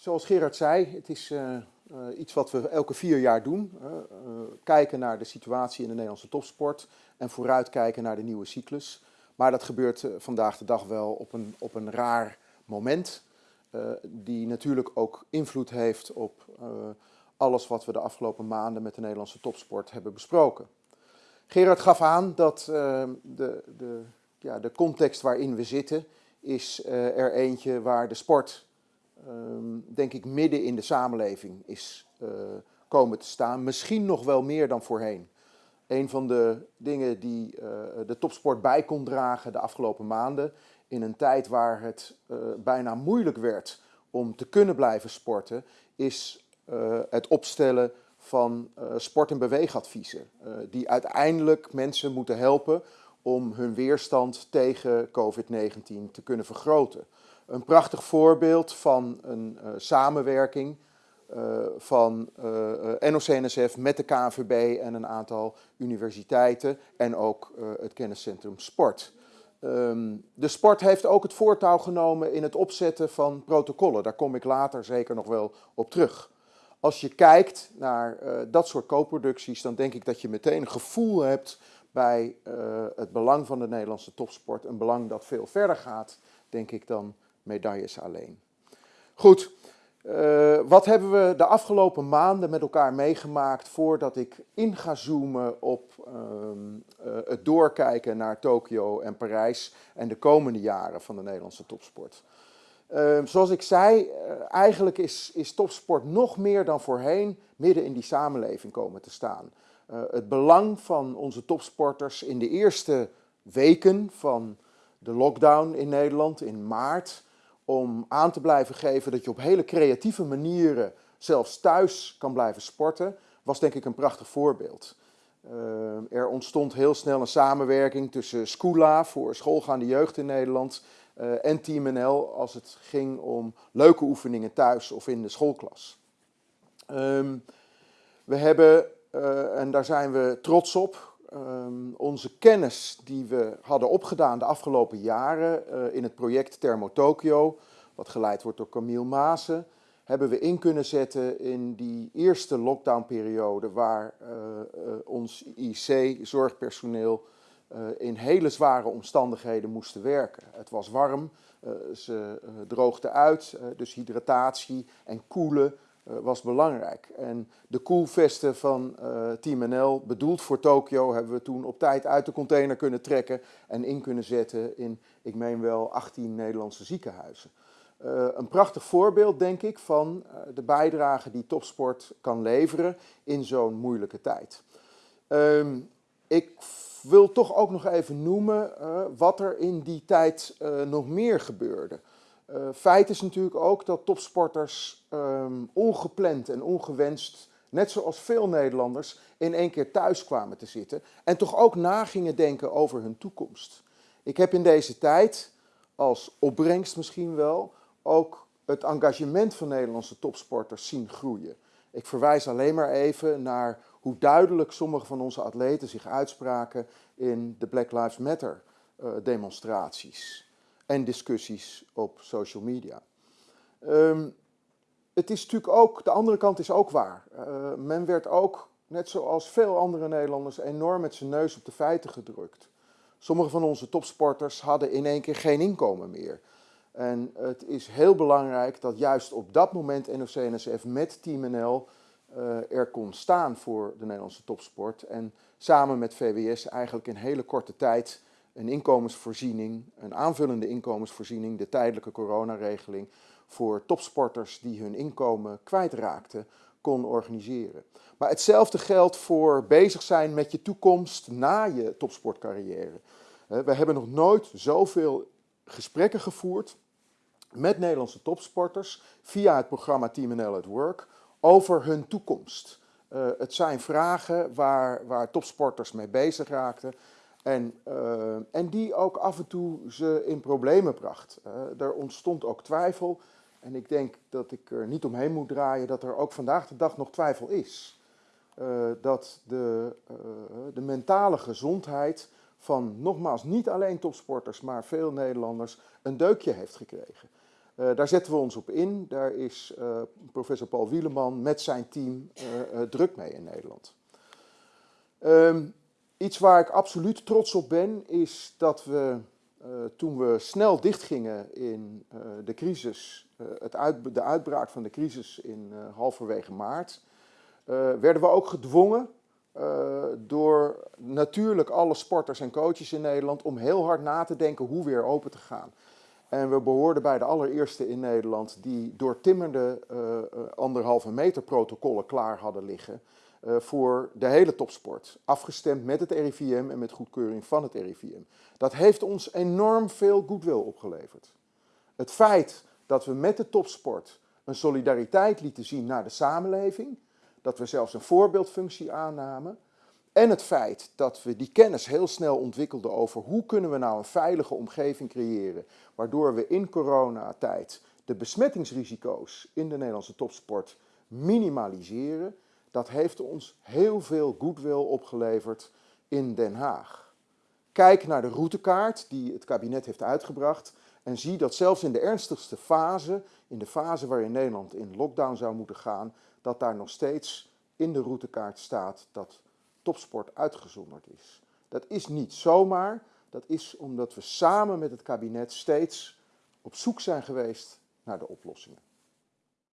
zoals Gerard zei, het is uh, iets wat we elke vier jaar doen. Uh, kijken naar de situatie in de Nederlandse topsport en vooruitkijken naar de nieuwe cyclus. Maar dat gebeurt vandaag de dag wel op een, op een raar moment. die natuurlijk ook invloed heeft op alles wat we de afgelopen maanden met de Nederlandse topsport hebben besproken. Gerard gaf aan dat de, de, ja, de context waarin we zitten is er eentje waar de sport Ehm, denk ik, midden in de samenleving is uh, komen te staan. Misschien nog wel meer dan voorheen. Een van de dingen die uh, de topsport bij kon dragen de afgelopen maanden, in een tijd waar het uh, bijna moeilijk werd om te kunnen blijven sporten, is het opstellen van sport- en beweegadviezen. die uiteindelijk mensen moeten helpen om hun weerstand tegen COVID-19 te kunnen vergroten een prachtig voorbeeld van een uh, samenwerking uh, van eh, NOC-NSF met de KNVB en een aantal universiteiten en ook het kenniscentrum Sport. Um, de sport heeft ook het voortouw genomen in het opzetten van protocollen. Daar kom ik later zeker nog wel op terug. Als je kijkt naar dat soort co-producties, dan denk ik dat je meteen een gevoel hebt bij het belang van de Nederlandse topsport. Een belang dat veel verder gaat, denk ik, dan medailles alleen. Goed, uh, wat hebben we de afgelopen maanden met elkaar meegemaakt voordat ik in ga zoomen op uh, uh, het doorkijken naar Tokio en Parijs en de komende jaren van de Nederlandse topsport? Ehm, zoals ik zei, eh, eigenlijk is, is topsport nog meer dan voorheen midden in die samenleving komen te staan. Eh, het belang van onze topsporters in de eerste weken van de lockdown in Nederland in maart om aan te blijven geven dat je op hele creatieve manieren zelfs thuis kan blijven sporten, was denk ik een prachtig voorbeeld. Uh, er ontstond heel snel een samenwerking tussen Scula voor schoolgaande jeugd in Nederland uh, en Team NL als het ging om leuke oefeningen thuis of in de schoolklas. Um, we hebben, uh, en daar zijn we trots op, um, onze kennis die we hadden opgedaan de afgelopen jaren uh, in het project Thermo Tokyo, wat geleid wordt door Camille Maassen, hebben we in kunnen zetten in die eerste lockdownperiode waar uh, uh, ons IC-zorgpersoneel uh, in hele zware omstandigheden moesten werken. Het was warm, ze droogden uit, dus hydratatie en koelen was belangrijk. En de koelvesten van uh, Team NL, bedoeld voor Tokio, hebben we toen op tijd uit de container kunnen trekken en in kunnen zetten in, ik meen wel, 18 Nederlandse ziekenhuizen. Uh, een prachtig voorbeeld, denk ik, van de bijdrage die topsport kan leveren in zo'n moeilijke tijd. Um, ik wil toch ook nog even noemen wat er in die tijd nog meer gebeurde. Uh, feit is natuurlijk ook dat topsporters um, ongepland en ongewenst, net zoals veel Nederlanders, in één keer thuis kwamen te zitten en toch ook na gingen denken over hun toekomst. Ik heb in deze tijd, als opbrengst misschien wel, ook het engagement van Nederlandse topsporters zien groeien. Ik verwijs alleen maar even naar hoe duidelijk sommige van onze atleten zich uitspraken in de Black Lives Matter uh, demonstraties en discussies op social media. Um, het is natuurlijk ook, de andere kant is ook waar. Uh, men werd ook, net zoals veel andere Nederlanders, enorm met zijn neus op de feiten gedrukt. Sommige van onze topsporters hadden in één keer geen inkomen meer. En het is heel belangrijk dat juist op dat moment NOC-NSF met Team NL uh, er kon staan voor de Nederlandse topsport. En samen met VWS eigenlijk in hele korte tijd een inkomensvoorziening, een aanvullende inkomensvoorziening, de tijdelijke coronaregeling voor topsporters die hun inkomen kwijtraakten, kon organiseren. Maar hetzelfde geldt voor bezig zijn met je toekomst na je topsportcarrière. We hebben nog nooit zoveel gesprekken gevoerd met Nederlandse topsporters via het programma Team NL at Work over hun toekomst. Uh, het zijn vragen waar, waar topsporters mee bezig raakten. En, uh, en die ook af en toe ze in problemen bracht. Uh, er ontstond ook twijfel. En ik denk dat ik er niet omheen moet draaien dat er ook vandaag de dag nog twijfel is. Uh, dat de, de mentale gezondheid van nogmaals niet alleen topsporters, maar veel Nederlanders een deukje heeft gekregen. Daar zetten we ons op in. Daar is professor Paul Wieleman met zijn team druk mee in Nederland. Um, iets waar ik absoluut trots op ben, is dat we toen we snel dichtgingen in de crisis, het uit, de uitbraak van de crisis in halverwege maart, werden we ook gedwongen door natuurlijk alle sporters en coaches in Nederland om heel hard na te denken hoe weer open te gaan. En we behoorden bij de allereerste in Nederland die doortimmerde anderhalve meter protocollen klaar hadden liggen voor de hele topsport. Afgestemd met het RIVM en met goedkeuring van het RIVM. Dat heeft ons enorm veel goodwill opgeleverd. Het feit dat we met de topsport een solidariteit lieten zien naar de samenleving dat we zelfs een voorbeeldfunctie aannamen. En het feit dat we die kennis heel snel ontwikkelden over hoe kunnen we nou een veilige omgeving creëren, waardoor we in coronatijd de besmettingsrisico's in de Nederlandse topsport minimaliseren, dat heeft ons heel veel goodwill opgeleverd in Den Haag. Kijk naar de routekaart die het kabinet heeft uitgebracht en zie dat zelfs in de ernstigste fase, in de fase waarin Nederland in lockdown zou moeten gaan, dat daar nog steeds in de routekaart staat dat topsport uitgezonderd is. Dat is niet zomaar, dat is omdat we samen met het kabinet steeds op zoek zijn geweest naar de oplossingen.